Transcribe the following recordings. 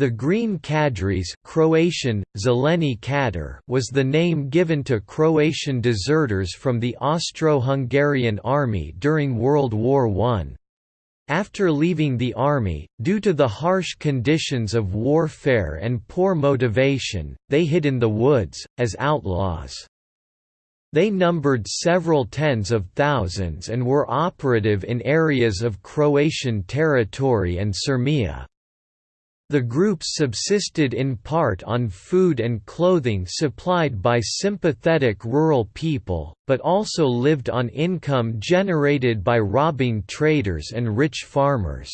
The Green Cadres Croatian, Zeleni Kadar was the name given to Croatian deserters from the Austro-Hungarian army during World War I. After leaving the army, due to the harsh conditions of warfare and poor motivation, they hid in the woods, as outlaws. They numbered several tens of thousands and were operative in areas of Croatian territory and Sirmia. The groups subsisted in part on food and clothing supplied by sympathetic rural people, but also lived on income generated by robbing traders and rich farmers.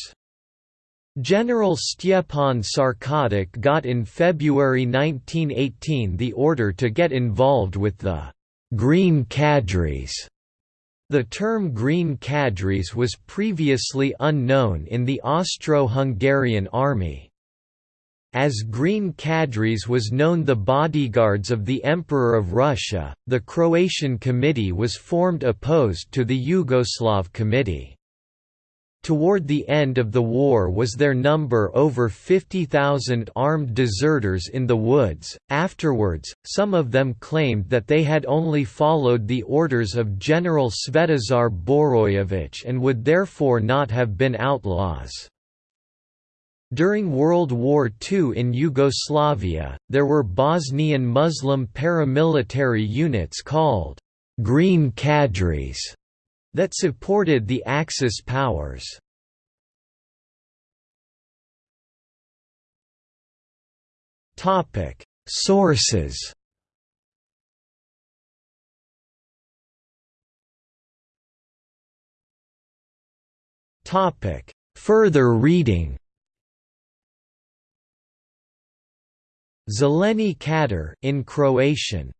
General Stjepan Sarkotić got in February 1918 the order to get involved with the «Green Cadres» The term Green Cadres was previously unknown in the Austro-Hungarian army. As Green Cadres was known the bodyguards of the Emperor of Russia, the Croatian Committee was formed opposed to the Yugoslav Committee. Toward the end of the war was their number over 50,000 armed deserters in the woods. Afterwards, some of them claimed that they had only followed the orders of General Svetozar Borojević and would therefore not have been outlaws. During World War II in Yugoslavia, there were Bosnian Muslim paramilitary units called «Green Cadres» that supported the Axis powers. Sources Further reading Zeleni Kadar in Croatian